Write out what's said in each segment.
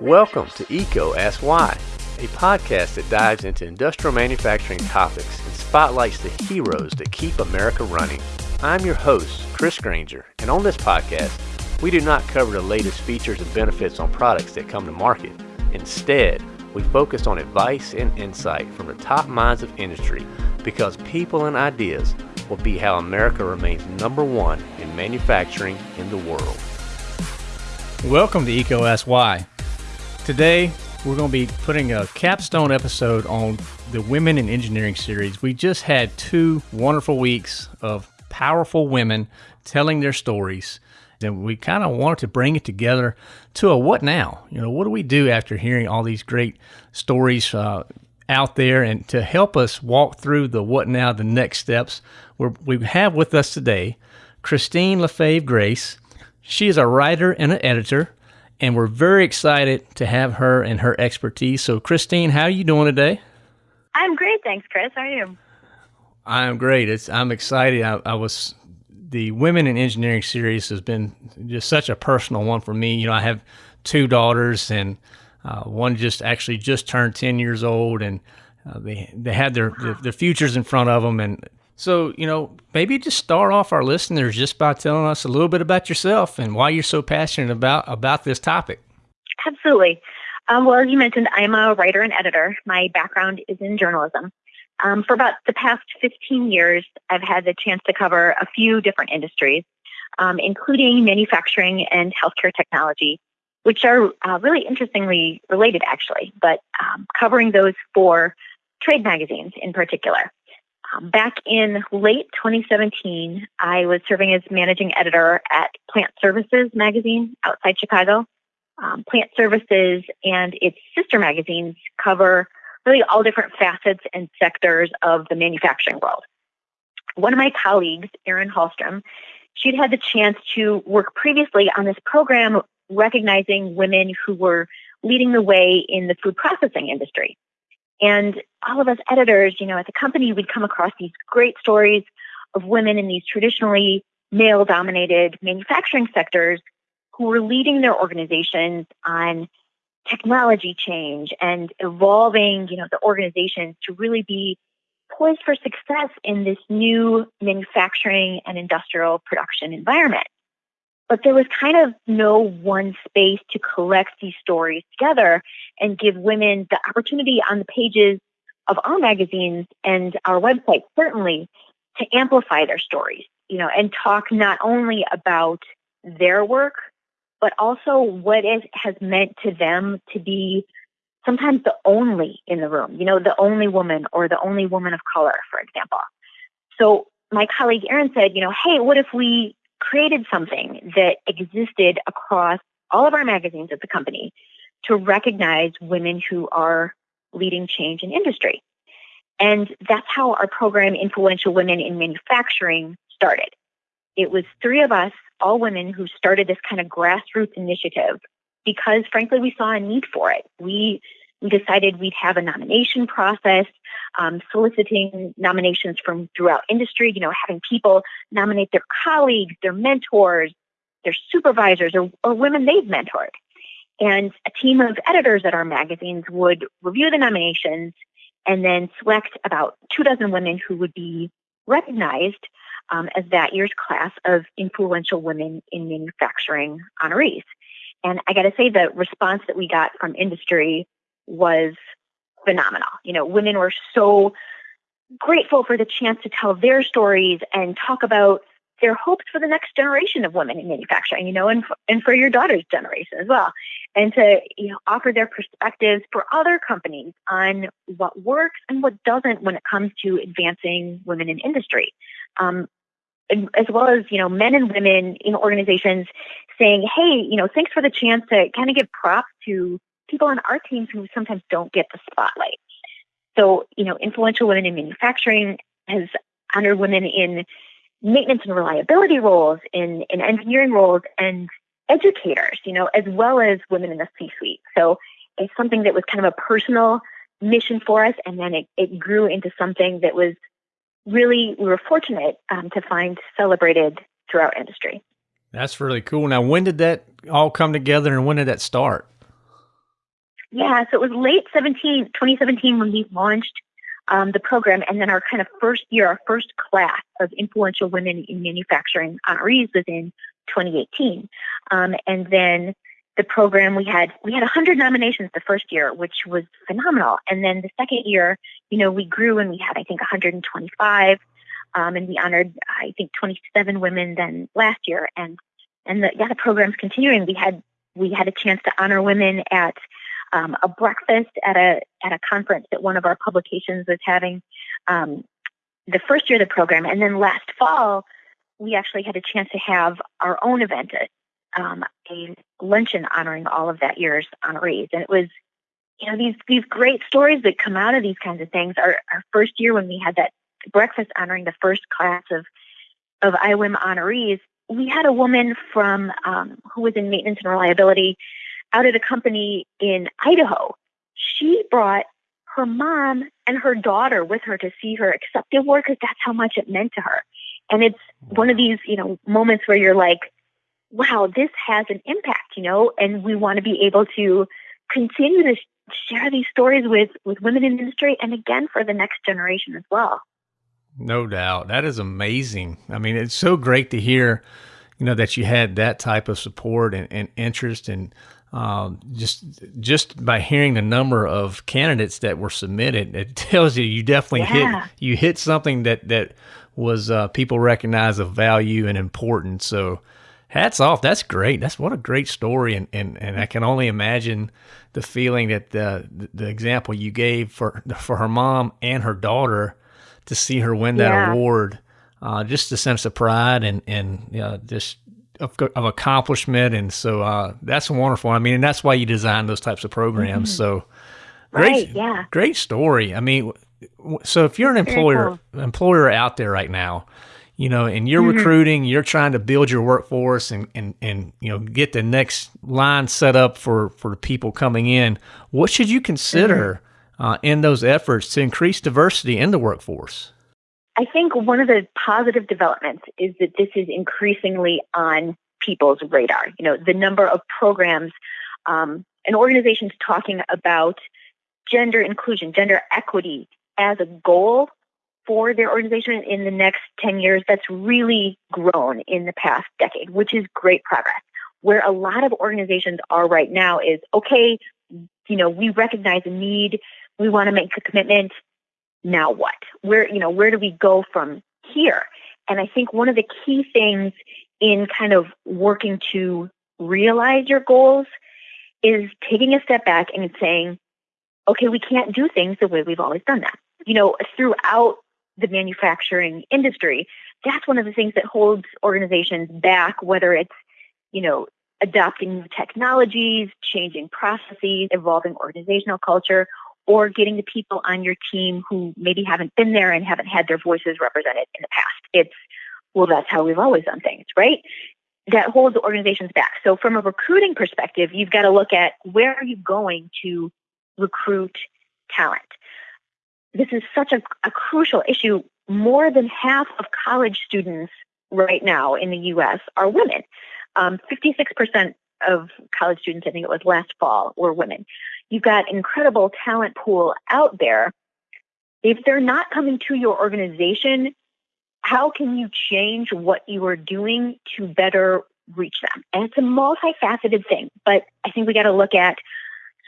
Welcome to EECO Ask Why, a podcast that dives into industrial manufacturing topics and spotlights the heroes that keep America running. I'm your host, Chris Granger, and on this podcast, we do not cover the latest features and benefits on products that come to market. Instead, we focus on advice and insight from the top minds of industry because people and ideas will be how America remains number one in manufacturing in the world. Welcome to EECO Ask Why. Today, we're going to be putting a capstone episode on the Women in Engineering series. We just had two wonderful weeks of powerful women telling their stories. And we kind of wanted to bring it together to a what now? You know, what do we do after hearing all these great stories uh, out there? And to help us walk through the what now, the next steps, we we have with us today Christine LaFave Grace. She is a writer and an editor and we're very excited to have her and her expertise. So, Christine, how are you doing today? I'm great, thanks, Chris. How are you? I'm great. It's I'm excited. I, I was the Women in Engineering series has been just such a personal one for me. You know, I have two daughters, and uh, one just actually just turned ten years old, and uh, they they had their, their their futures in front of them, and so, you know, maybe just start off our listeners just by telling us a little bit about yourself and why you're so passionate about about this topic. Absolutely. Um, well, as you mentioned, I'm a writer and editor. My background is in journalism. Um, for about the past 15 years, I've had the chance to cover a few different industries, um, including manufacturing and healthcare technology, which are uh, really interestingly related, actually, but um, covering those for trade magazines in particular. Back in late 2017, I was serving as managing editor at Plant Services magazine outside Chicago. Um, Plant Services and its sister magazines cover really all different facets and sectors of the manufacturing world. One of my colleagues, Erin Hallstrom, she'd had the chance to work previously on this program recognizing women who were leading the way in the food processing industry. And all of us editors, you know, at the company, we'd come across these great stories of women in these traditionally male dominated manufacturing sectors who were leading their organizations on technology change and evolving, you know, the organizations to really be poised for success in this new manufacturing and industrial production environment. But there was kind of no one space to collect these stories together and give women the opportunity on the pages of our magazines and our website, certainly, to amplify their stories, you know, and talk not only about their work, but also what it has meant to them to be sometimes the only in the room, you know, the only woman or the only woman of color, for example. So my colleague Erin said, you know, hey, what if we created something that existed across all of our magazines at the company to recognize women who are leading change in industry. And that's how our program, Influential Women in Manufacturing, started. It was three of us, all women, who started this kind of grassroots initiative because, frankly, we saw a need for it. We we decided we'd have a nomination process, um, soliciting nominations from throughout industry, you know, having people nominate their colleagues, their mentors, their supervisors, or, or women they've mentored. And a team of editors at our magazines would review the nominations and then select about two dozen women who would be recognized um, as that year's class of influential women in manufacturing honorees. And I got to say, the response that we got from industry was phenomenal. You know, women were so grateful for the chance to tell their stories and talk about their hopes for the next generation of women in manufacturing, you know, and for, and for your daughter's generation as well, and to you know offer their perspectives for other companies on what works and what doesn't when it comes to advancing women in industry. Um, as well as you know men and women in organizations saying hey you know thanks for the chance to kind of give props to people on our teams who sometimes don't get the spotlight. So, you know, influential women in manufacturing has honored women in maintenance and reliability roles, in, in engineering roles, and educators, you know, as well as women in the C suite. So it's something that was kind of a personal mission for us, and then it, it grew into something that was really, we were fortunate um, to find celebrated throughout industry. That's really cool. Now, when did that all come together and when did that start? Yeah, so it was late 17, 2017 when we launched um, the program, and then our kind of first year, our first class of influential women in manufacturing honorees was in 2018, um, and then the program we had we had 100 nominations the first year which was phenomenal. And then the second year you know we grew and we had i think 125 um, and we honored i think 27 women then last year. And and the yeah the program's continuing. We had we had a chance to honor women at um, a breakfast at a at a conference that one of our publications was having um, the first year of the program, and then last fall we actually had a chance to have our own event, um, a luncheon honoring all of that year's honorees, and it was you know these these great stories that come out of these kinds of things. Our our first year when we had that breakfast honoring the first class of of IWIM honorees, we had a woman from um, who was in maintenance and reliability out at a company in Idaho. She brought her mom and her daughter with her to see her accept the award because that's how much it meant to her. And it's one of these, you know, moments where you're like, wow, this has an impact, you know, and we want to be able to continue to share these stories with with women in industry and again for the next generation as well. No doubt. That is amazing. I mean, it's so great to hear, you know, that you had that type of support and, and interest and um, just just by hearing the number of candidates that were submitted, it tells you you definitely yeah. hit you hit something that that was uh, people recognize of value and importance. So hats off. That's great. That's what a great story, and and, and I can only imagine the feeling that the the example you gave for for her mom and her daughter to see her win that yeah. award. Uh, just a sense of pride and and you know, just of, of accomplishment, and so uh, that's wonderful. I mean, and that's why you design those types of programs. Mm-hmm. So great, right, yeah, great story. I mean, so if you're an employer cool. employer out there right now, you know, and you're mm-hmm. recruiting, you're trying to build your workforce and, and, and, you know, get the next line set up for, for the people coming in. What should you consider mm-hmm. uh, in those efforts to increase diversity in the workforce? I think one of the positive developments is that this is increasingly on people's radar. You know, the number of programs um, and organizations talking about gender inclusion, gender equity as a goal for their organization in the next 10 years, that's really grown in the past decade, which is great progress. Where a lot of organizations are right now is okay, you know, we recognize a need, we want to make a commitment, now what? Where, you know, where do we go from here? And I think one of the key things in kind of working to realize your goals is taking a step back and saying, okay, we can't do things the way we've always done that. You know, throughout the manufacturing industry, that's one of the things that holds organizations back, whether it's, you know, adopting new technologies, changing processes, evolving organizational culture, or getting the people on your team who maybe haven't been there and haven't had their voices represented in the past. It's, well, that's how we've always done things, right? That holds organizations back. So, from a recruiting perspective, you've got to look at where are you going to recruit talent? This is such a, a crucial issue. More than half of college students right now in the US are women. Um, 56% of college students, I think it was last fall, were women you've got incredible talent pool out there. If they're not coming to your organization, how can you change what you are doing to better reach them? And it's a multifaceted thing, but I think we got to look at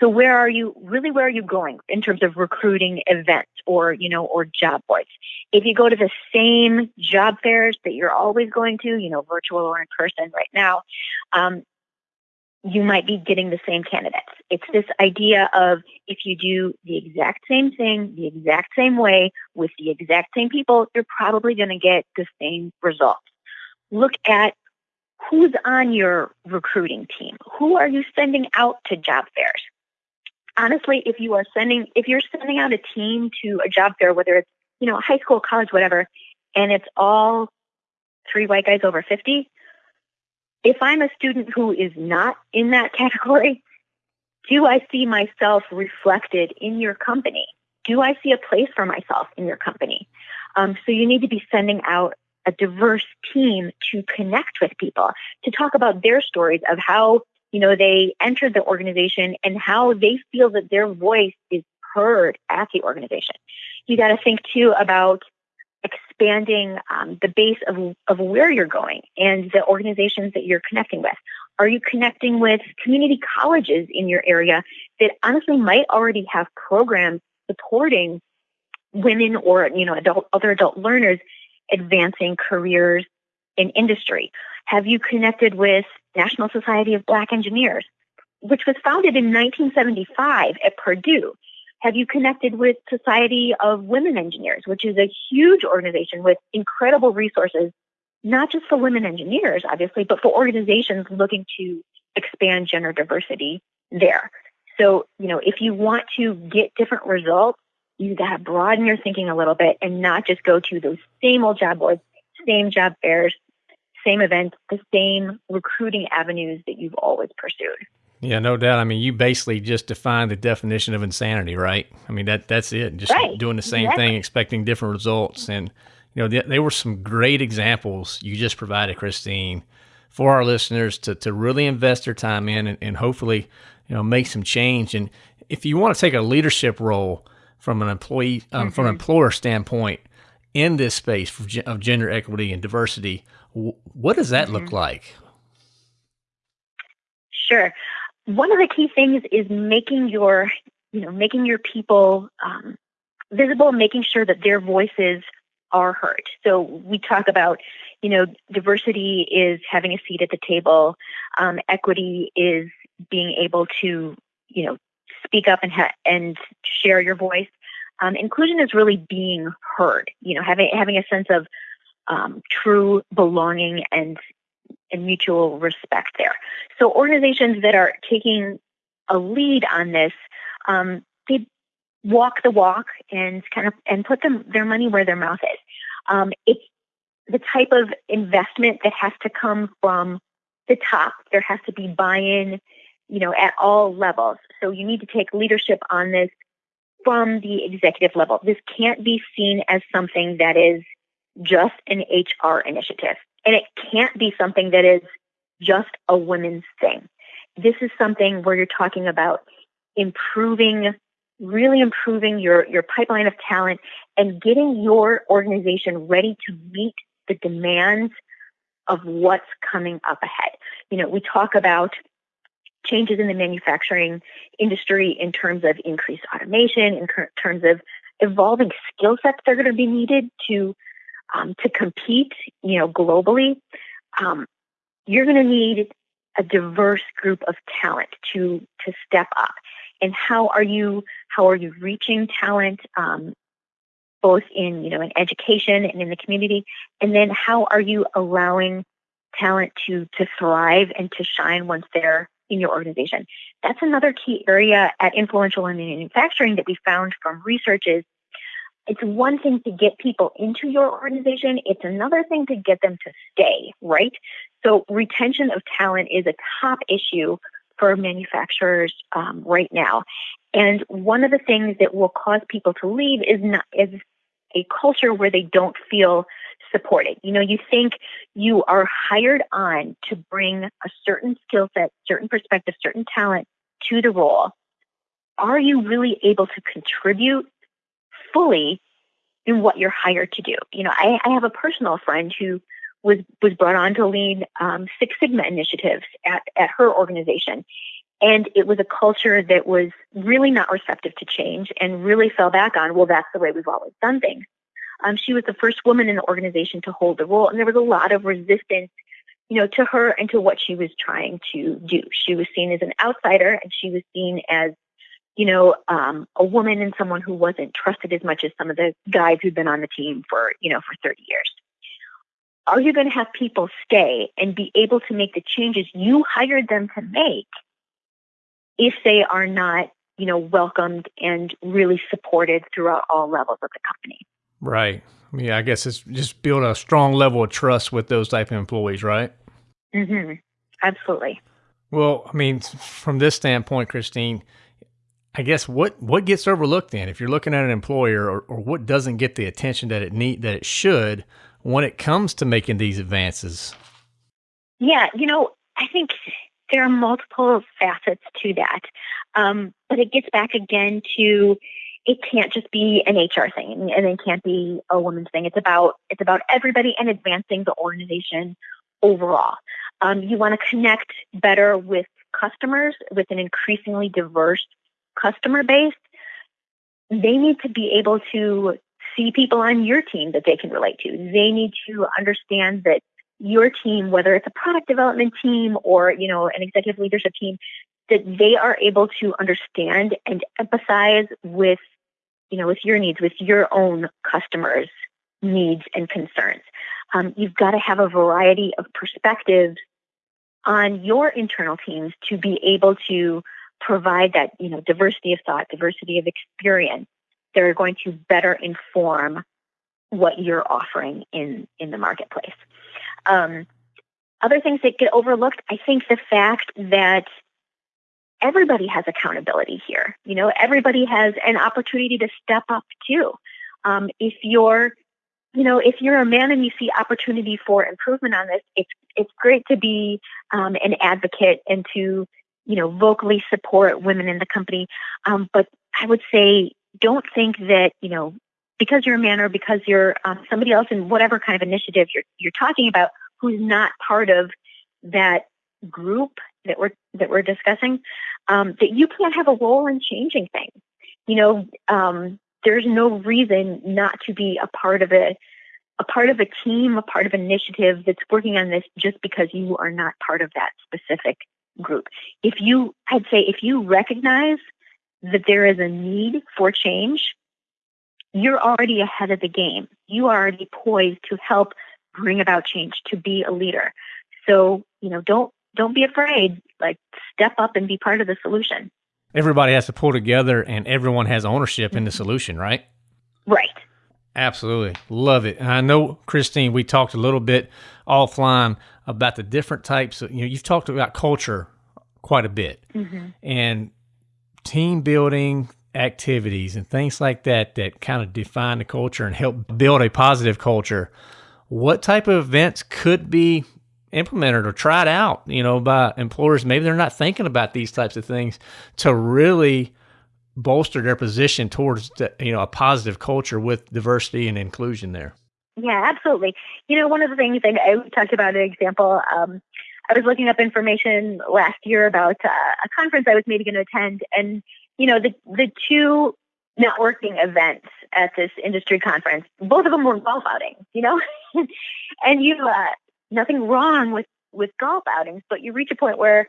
so where are you really where are you going in terms of recruiting events or you know or job boards? If you go to the same job fairs that you're always going to, you know, virtual or in person right now, um, you might be getting the same candidates. It's this idea of if you do the exact same thing, the exact same way, with the exact same people, you're probably going to get the same results. Look at who's on your recruiting team. Who are you sending out to job fairs? Honestly, if you are sending, if you're sending out a team to a job fair, whether it's, you know, high school, college, whatever, and it's all three white guys over 50, if I'm a student who is not in that category, do I see myself reflected in your company? Do I see a place for myself in your company? Um, so you need to be sending out a diverse team to connect with people, to talk about their stories of how you know, they entered the organization and how they feel that their voice is heard at the organization. You got to think too about expanding um, the base of, of where you're going and the organizations that you're connecting with. Are you connecting with community colleges in your area that honestly might already have programs supporting women or you know adult other adult learners advancing careers in industry? Have you connected with National Society of Black Engineers, which was founded in 1975 at Purdue? Have you connected with Society of Women Engineers, which is a huge organization with incredible resources, not just for women engineers, obviously, but for organizations looking to expand gender diversity there. So, you know, if you want to get different results, you got to broaden your thinking a little bit and not just go to those same old job boards, same job fairs, same events, the same recruiting avenues that you've always pursued. Yeah, no doubt. I mean, you basically just defined the definition of insanity, right? I mean, that that's it. Just right. doing the same thing, expecting different results. And you know, they were some great examples you just provided, Christine, for our listeners to to really invest their time in and, and hopefully, you know, make some change. And if you want to take a leadership role from an employee, um, mm-hmm. from an mm-hmm. employer standpoint in this space of gender equity and diversity, what does that mm-hmm. look like? Sure one of the key things is making your, you know, making your people um, visible, making sure that their voices are heard. So we talk about, you know, diversity is having a seat at the table. Um, equity is being able to, you know, speak up and ha- and share your voice. Um, inclusion is really being heard. You know, having having a sense of um, true belonging and and mutual respect there. So organizations that are taking a lead on this, um, they walk the walk and kind of and put them their money where their mouth is. Um, it's the type of investment that has to come from the top. There has to be buy-in, you know, at all levels. So you need to take leadership on this from the executive level. This can't be seen as something that is just an HR initiative. And it can't be something that is just a women's thing. This is something where you're talking about improving, really improving your, your pipeline of talent and getting your organization ready to meet the demands of what's coming up ahead. You know, we talk about changes in the manufacturing industry in terms of increased automation, in terms of evolving skill sets that are going to be needed to um, to compete, you know, globally, um, you're going to need a diverse group of talent to to step up. And how are you how are you reaching talent, um, both in you know in education and in the community? And then how are you allowing talent to to thrive and to shine once they're in your organization? That's another key area at influential in manufacturing that we found from research is it's one thing to get people into your organization, it's another thing to get them to stay, right? So, retention of talent is a top issue for manufacturers um, right now. And one of the things that will cause people to leave is not is a culture where they don't feel supported. You know, you think you are hired on to bring a certain skill set, certain perspective, certain talent to the role. Are you really able to contribute fully in what you're hired to do. You know, I, I have a personal friend who was was brought on to lead um, Six Sigma initiatives at, at her organization. And it was a culture that was really not receptive to change and really fell back on, well, that's the way we've always done things. Um, she was the first woman in the organization to hold the role, and there was a lot of resistance, you know, to her and to what she was trying to do. She was seen as an outsider, and she was seen as you know, um, a woman and someone who wasn't trusted as much as some of the guys who'd been on the team for, you know, for 30 years. Are you going to have people stay and be able to make the changes you hired them to make if they are not, you know, welcomed and really supported throughout all levels of the company? Right. Yeah, I guess it's just build a strong level of trust with those type of employees, right? Mm-hmm. Absolutely. Well, I mean, from this standpoint, Christine, I guess what what gets overlooked then if you're looking at an employer or, or what doesn't get the attention that it need that it should when it comes to making these advances? Yeah, you know, I think there are multiple facets to that. Um, but it gets back again to it can't just be an HR thing and it can't be a woman's thing. It's about it's about everybody and advancing the organization overall. Um, you want to connect better with customers with an increasingly diverse customer base. They need to be able to see people on your team that they can relate to. They need to understand that your team, whether it's a product development team or, you know, an executive leadership team, that they are able to understand and empathize with, you know, with your needs, with your own customers' needs and concerns. Um, you've got to have a variety of perspectives on your internal teams to be able to provide that, you know, diversity of thought, diversity of experience they're going to better inform what you're offering in in the marketplace. Um, other things that get overlooked, I think the fact that everybody has accountability here. You know, everybody has an opportunity to step up too. Um, if you're, you know, if you're a man and you see opportunity for improvement on this, it's it's great to be um, an advocate and to, you know, vocally support women in the company. Um, but I would say, don't think that you know because you're a man or because you're um, somebody else in whatever kind of initiative you're you're talking about who's not part of that group that we're that we're discussing, um, that you can't have a role in changing things. You know, um, there's no reason not to be a part of a a part of a team, a part of an initiative that's working on this just because you are not part of that specific group. If you, I'd say, if you recognize that there is a need for change, you're already ahead of the game. You are already poised to help bring about change, to be a leader. So, you know, don't don't be afraid. Like step up and be part of the solution. Everybody has to pull together and everyone has ownership in the solution, right? Right. Absolutely. Love it. And I know, Christine, we talked a little bit offline about the different types of, you know, you've talked about culture quite a bit mm-hmm. and team building activities and things like that that kind of define the culture and help build a positive culture what type of events could be implemented or tried out, you know, by employers. Maybe they're not thinking about these types of things to really bolster their position towards, the, you know, a positive culture with diversity and inclusion there. Yeah, absolutely. You know, one of the things I, I talked about an example. Um, I was looking up information last year about uh, a conference I was maybe going to attend, and you know, the the two networking events at this industry conference. Both of them were golf outings, you know, and you uh, nothing wrong with with golf outings, but you reach a point where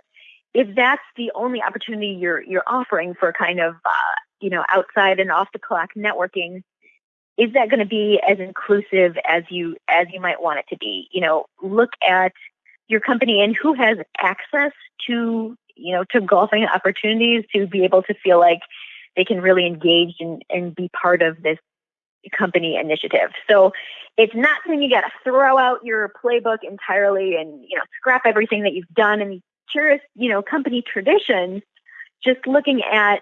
if that's the only opportunity you're you're offering for kind of uh, you know outside and off the clock networking, is that going to be as inclusive as you as you might want it to be? You know, look at your company and who has access to you know to golfing opportunities to be able to feel like they can really engage and, and be part of this company initiative. So it's not saying you got to throw out your playbook entirely and you know scrap everything that you've done and curious you know company traditions. Just looking at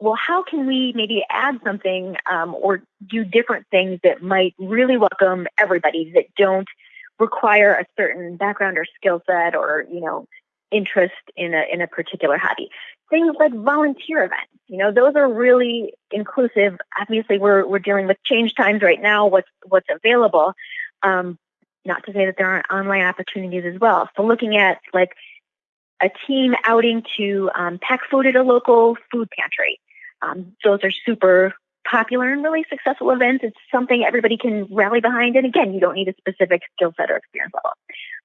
well, how can we maybe add something um, or do different things that might really welcome everybody that don't require a certain background or skill set or you know interest in a in a particular hobby. Things like volunteer events, you know, those are really inclusive. Obviously, we're we're dealing with change times right now. What's what's available. Um, not to say that there aren't online opportunities as well. So looking at like a team outing to um, pack food at a local food pantry. Um, those are super popular and really successful events. It's something everybody can rally behind. And again, you don't need a specific skill set or experience level.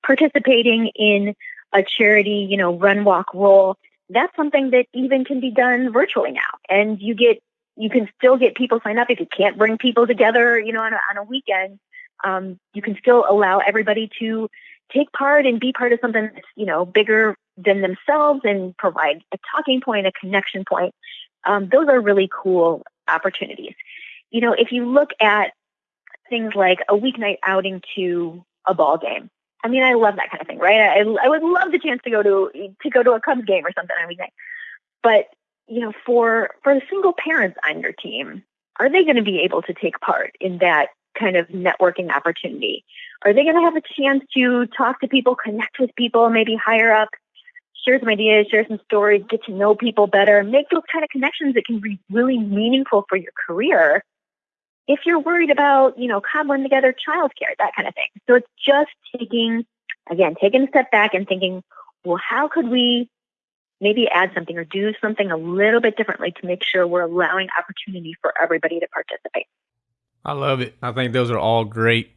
Participating in a charity, you know, run, walk, roll, that's something that even can be done virtually now. And you get, you can still get people signed up if you can't bring people together, you know, on a, on a weekend. Um, you can still allow everybody to take part and be part of something that's, you know, bigger than themselves and provide a talking point, a connection point. Um, those are really cool opportunities. You know, if you look at things like a weeknight outing to a ball game, I mean, I love that kind of thing, right? I, I would love the chance to go to to go to a Cubs game or something every day. But you know, for for the single parents on your team, are they going to be able to take part in that kind of networking opportunity? Are they going to have a chance to talk to people, connect with people, maybe higher up, share some ideas, share some stories, get to know people better, make those kind of connections that can be really meaningful for your career. If you're worried about, you know, cobbling together childcare, that kind of thing. So it's just taking, again, taking a step back and thinking, well, how could we maybe add something or do something a little bit differently to make sure we're allowing opportunity for everybody to participate? I love it. I think those are all great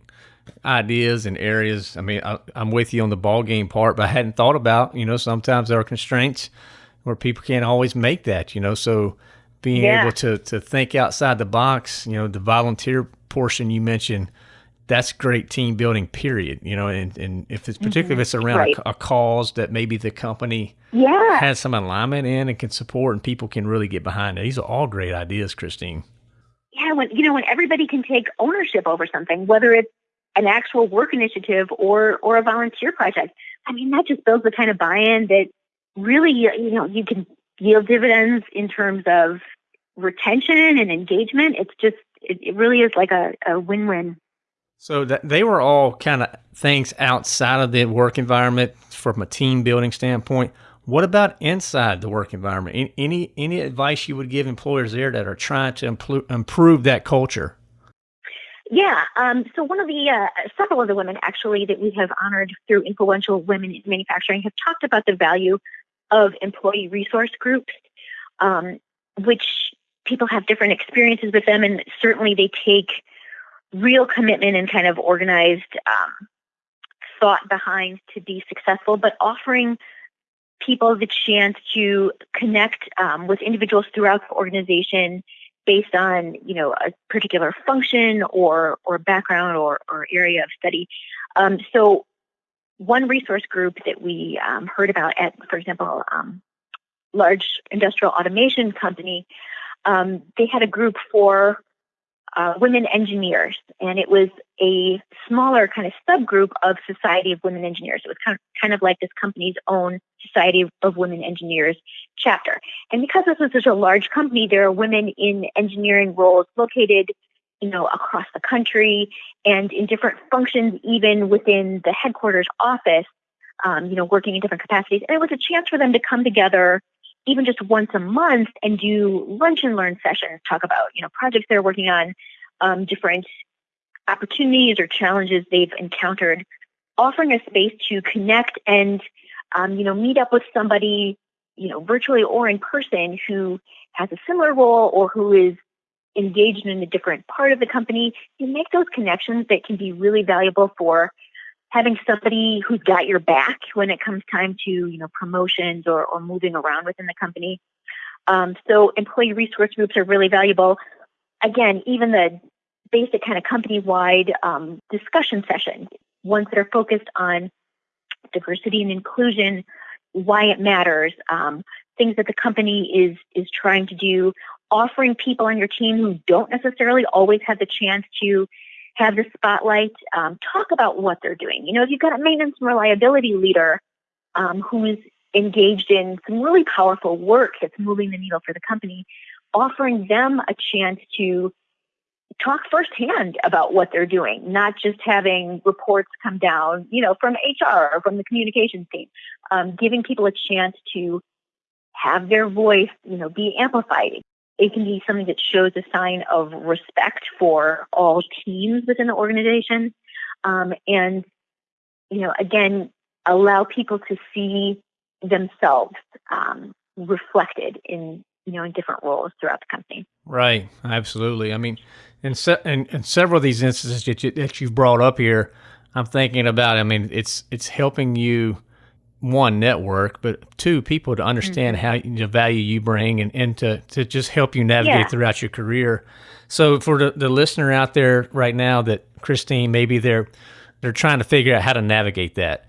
ideas and areas. I mean, I, am with you on the ball game part, but I hadn't thought about, you know, sometimes there are constraints where people can't always make that, you know, so being yeah. able to, to think outside the box, you know, the volunteer portion you mentioned, that's great team building period, you know, and, and if it's particularly mm-hmm. if it's around right. a, a, cause that maybe the company yeah. has some alignment in and can support and people can really get behind it. These are all great ideas, Christine. Yeah, when you know when everybody can take ownership over something, whether it's an actual work initiative or or a volunteer project. I mean, that just builds the kind of buy-in that really you know you can yield dividends in terms of retention and engagement. It's just it, it really is like a, a win-win. So that they were all kind of things outside of the work environment from a team building standpoint. What about inside the work environment? Any any advice you would give employers there that are trying to improve that culture? Yeah. Um, so one of the uh, several of the women actually that we have honored through influential women in manufacturing have talked about the value of employee resource groups, um, which people have different experiences with them, and certainly they take real commitment and kind of organized um, thought behind to be successful, but offering people the chance to connect um, with individuals throughout the organization based on you know a particular function or or background or, or area of study. Um, so one resource group that we um, heard about at, for example, um, large industrial automation company, um, they had a group for uh, women engineers, and it was a smaller kind of subgroup of Society of Women Engineers. It was kind of, kind of like this company's own Society of Women Engineers chapter. And because this was such a large company, there are women in engineering roles located, you know, across the country and in different functions, even within the headquarters office, um, you know, working in different capacities. And it was a chance for them to come together even just once a month and do lunch and learn sessions, talk about, you know, projects they're working on, um, different opportunities or challenges they've encountered, offering a space to connect and, um, you know, meet up with somebody, you know, virtually or in person who has a similar role or who is engaged in a different part of the company. You make those connections that can be really valuable for having somebody who's got your back when it comes time to you know promotions or, or moving around within the company. Um, so employee resource groups are really valuable. Again even the basic kind of company wide um, discussion sessions ones that are focused on diversity and inclusion why it matters um, things that the company is is trying to do offering people on your team who don't necessarily always have the chance to have the spotlight, um, talk about what they're doing. You know, if you've got a maintenance and reliability leader um, who's engaged in some really powerful work that's moving the needle for the company, offering them a chance to talk firsthand about what they're doing, not just having reports come down, you know, from HR or from the communications team, um, giving people a chance to have their voice, you know, be amplified, it can be something that shows a sign of respect for all teams within the organization. Um, and, you know, again, allow people to see themselves um, reflected in, you know, in different roles throughout the company. Right. Absolutely. I mean, in, se- in, in several of these instances that, you, that you've brought up here, I'm thinking about, I mean, it's, it's helping you one network, but two people to understand mm-hmm. how the value you bring and, and to, to just help you navigate yeah. throughout your career. So for the, the listener out there right now that Christine, maybe they're they're trying to figure out how to navigate that.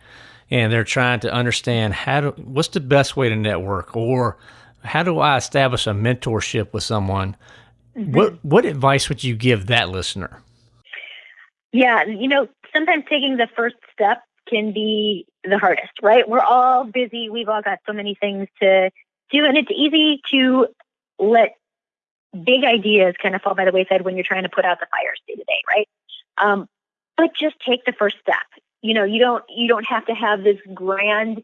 And they're trying to understand how to what's the best way to network or how do I establish a mentorship with someone? Mm-hmm. What what advice would you give that listener? Yeah, you know, sometimes taking the first step can be the hardest, right? We're all busy. We've all got so many things to do, and it's easy to let big ideas kind of fall by the wayside when you're trying to put out the fires day to day, right? Um, but just take the first step. You know, you don't you don't have to have this grand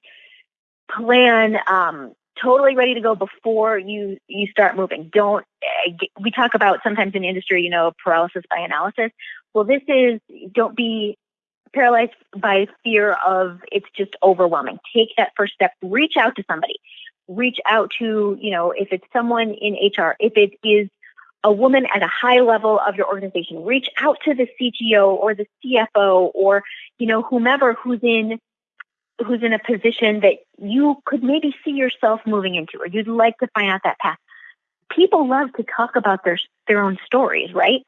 plan um, totally ready to go before you you start moving. Don't eh, we talk about sometimes in industry, you know, paralysis by analysis. Well, this is don't be paralyzed by fear of it's just overwhelming. Take that first step. Reach out to somebody. Reach out to you know if it's someone in HR, if it is a woman at a high level of your organization. Reach out to the CTO or the CFO or you know whomever who's in who's in a position that you could maybe see yourself moving into or you'd like to find out that path. People love to talk about their their own stories, right?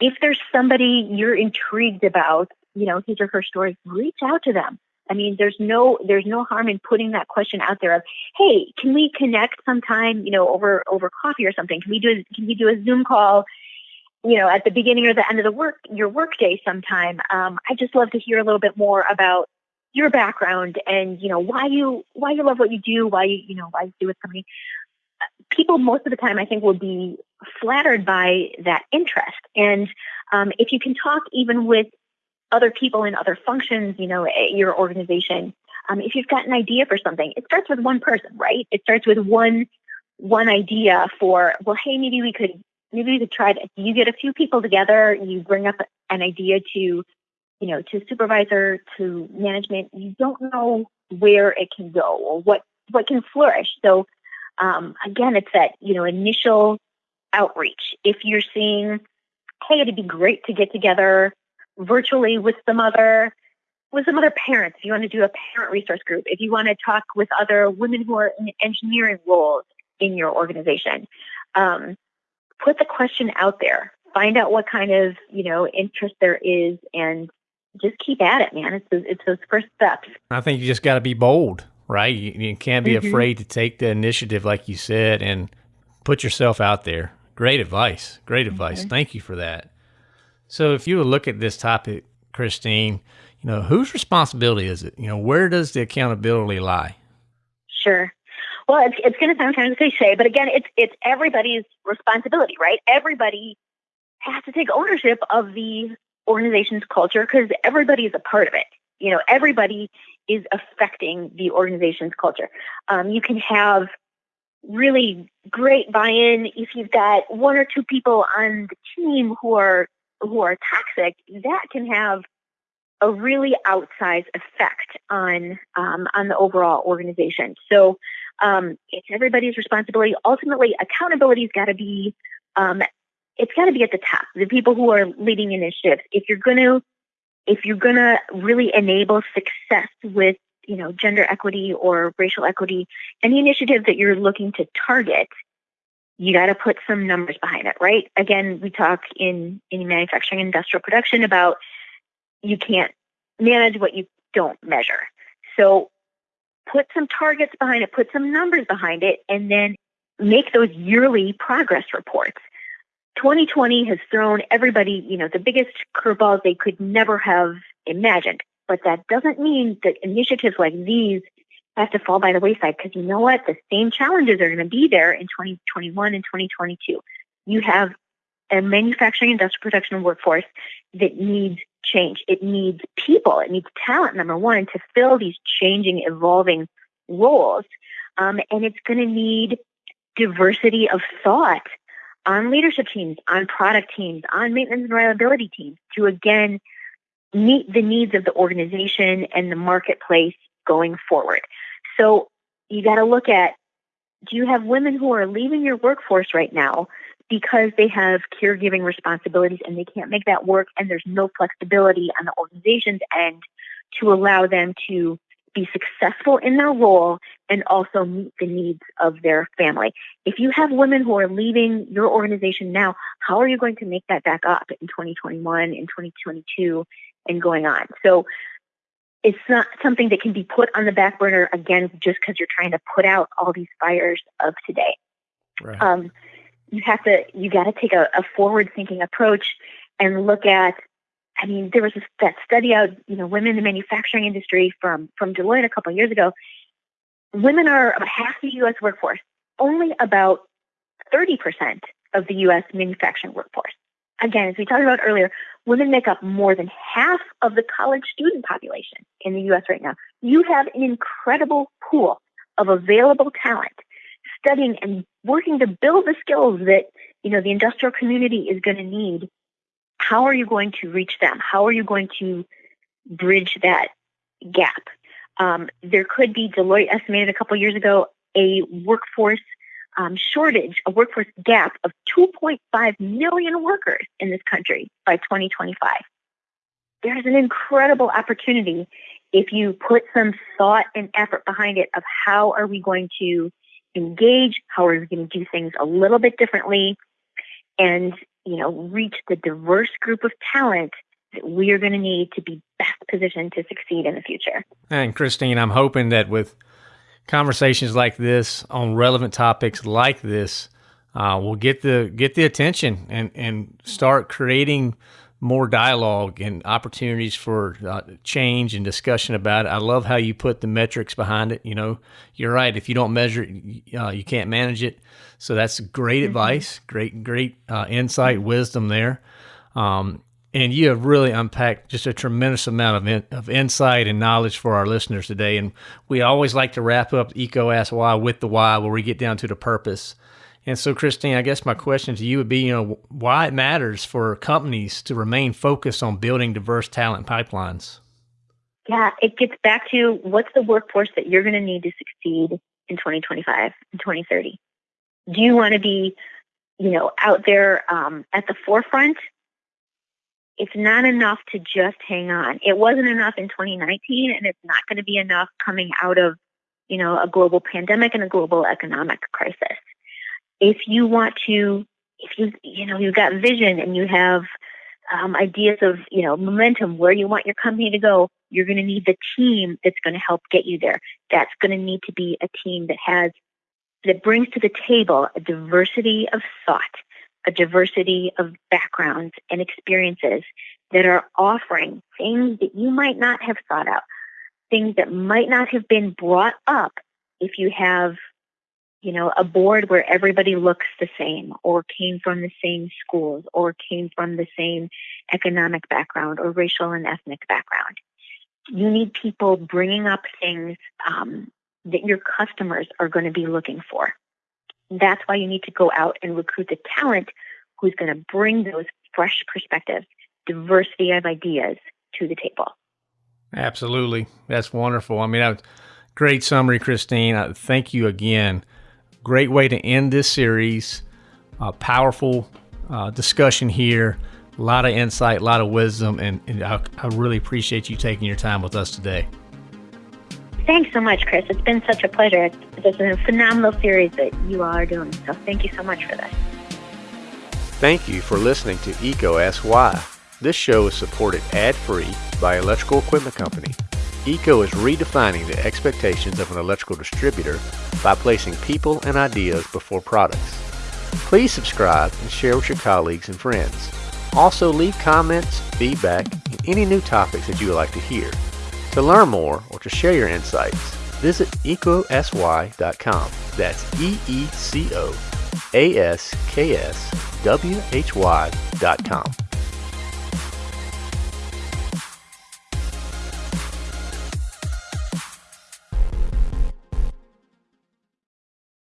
If there's somebody you're intrigued about, you know, his or her story, reach out to them. I mean, there's no there's no harm in putting that question out there of, hey, can we connect sometime, you know, over over coffee or something? Can we do a, can we do a Zoom call, you know, at the beginning or the end of the work your work day sometime? Um, I just love to hear a little bit more about your background and you know why you why you love what you do, why you you know why you do with somebody. People most of the time, I think, will be flattered by that interest, and um, if you can talk even with other people in other functions, you know, at your organization, um, if you've got an idea for something, it starts with one person, right? It starts with one one idea for well, hey, maybe we could maybe we could try to. You get a few people together, you bring up an idea to you know, to supervisor, to management, you don't know where it can go or what, what can flourish. So, um, again, it's that, you know, initial outreach. If you're seeing, hey, it'd be great to get together virtually with some other with some other parents. If you want to do a parent resource group, if you want to talk with other women who are in engineering roles in your organization, um, put the question out there. Find out what kind of you know interest there is, and just keep at it, man. It's those, it's those first steps. I think you just got to be bold, right? You, you can't be mm-hmm. afraid to take the initiative, like you said, and put yourself out there. Great advice. Great advice. Mm-hmm. Thank you for that. So, if you look at this topic, Christine, you know, whose responsibility is it? You know, where does the accountability lie? Sure. Well, it's, it's going to sound kind of cliche, but again, it's it's everybody's responsibility, right? Everybody has to take ownership of the organization's culture because everybody is a part of it. You know, everybody is affecting the organization's culture. Um, you can have really great buy-in if you've got one or two people on the team who are who are toxic. That can have a really outsized effect on um, on the overall organization. So um, it's everybody's responsibility. Ultimately, accountability's got to be um, it's got to be at the top. The people who are leading initiatives. If you're going to, if you're to really enable success with, you know, gender equity or racial equity, any initiative that you're looking to target, you got to put some numbers behind it, right? Again, we talk in in manufacturing industrial production about you can't manage what you don't measure. So put some targets behind it, put some numbers behind it, and then make those yearly progress reports. 2020 has thrown everybody, you know, the biggest curveballs they could never have imagined. But that doesn't mean that initiatives like these have to fall by the wayside because you know what? The same challenges are going to be there in 2021 and 2022. You have a manufacturing industrial production workforce that needs change. It needs people. It needs talent, number one, to fill these changing, evolving roles. Um, and it's going to need diversity of thought on leadership teams, on product teams, on maintenance and reliability teams to again meet the needs of the organization and the marketplace going forward. So you got to look at do you have women who are leaving your workforce right now because they have caregiving responsibilities and they can't make that work and there's no flexibility on the organization's end to allow them to be successful in their role and also meet the needs of their family. If you have women who are leaving your organization now, how are you going to make that back up in 2021, in 2022, and going on? So it's not something that can be put on the back burner again just because you're trying to put out all these fires of today. Right. Um, you have to, you got to take a, a forward thinking approach and look at I mean, there was that study out, you know, women in the manufacturing industry from from Deloitte a couple of years ago. Women are about half the U.S. workforce. Only about 30% of the U.S. manufacturing workforce. Again, as we talked about earlier, women make up more than half of the college student population in the U.S. right now. You have an incredible pool of available talent, studying and working to build the skills that, you know, the industrial community is going to need, how are you going to reach them? How are you going to bridge that gap? Um, there could be, Deloitte estimated a couple years ago, a workforce um, shortage, a workforce gap of 2.5 million workers in this country by 2025. There's an incredible opportunity if you put some thought and effort behind it of how are we going to engage, how are we going to do things a little bit differently, and you know reach the diverse group of talent that we are going to need to be best positioned to succeed in the future. And Christine, I'm hoping that with conversations like this on relevant topics like this uh, will get the get the attention and and start creating more dialogue and opportunities for uh, change and discussion about it. I love how you put the metrics behind it. You know, you're right. If you don't measure it, uh, you can't manage it. So that's great mm-hmm. advice, great, great uh, insight, wisdom there. Um, and you have really unpacked just a tremendous amount of, in, of insight and knowledge for our listeners today. And we always like to wrap up EECO Ask Why with the why, where we get down to the purpose. And so, Christine, I guess my question to you would be, you know, why it matters for companies to remain focused on building diverse talent pipelines. Yeah, it gets back to what's the workforce that you're going to need to succeed in 2025 and 2030. Do you want to be, you know, out there um, at the forefront? It's not enough to just hang on. It wasn't enough in 2019, and it's not going to be enough coming out of, you know, a global pandemic and a global economic crisis if you want to, if you, you know, you've got vision and you have um, ideas of, you know, momentum, where you want your company to go, you're going to need the team that's going to help get you there. That's going to need to be a team that has, that brings to the table a diversity of thought, a diversity of backgrounds and experiences that are offering things that you might not have thought out, things that might not have been brought up if you have you know, a board where everybody looks the same or came from the same schools or came from the same economic background or racial and ethnic background. You need people bringing up things um, that your customers are going to be looking for. That's why you need to go out and recruit the talent who's going to bring those fresh perspectives, diversity of ideas to the table. Absolutely. That's wonderful. I mean, great summary, Christine. thank you again Great way to end this series. A powerful uh, discussion here. A lot of insight, a lot of wisdom, and, and I, I really appreciate you taking your time with us today. Thanks so much, Chris. It's been such a pleasure. It's a phenomenal series that you all are doing. So thank you so much for this. Thank you for listening to EECO Ask Why. This show is supported ad-free by Electrical Equipment Company. EECO is redefining the expectations of an electrical distributor by placing people and ideas before products. Please subscribe and share with your colleagues and friends. Also leave comments, feedback, and any new topics that you would like to hear. To learn more or to share your insights, visit eecoaskswhy.com. That's E-E-C-O-A-S-K-S-W-H-Y.com.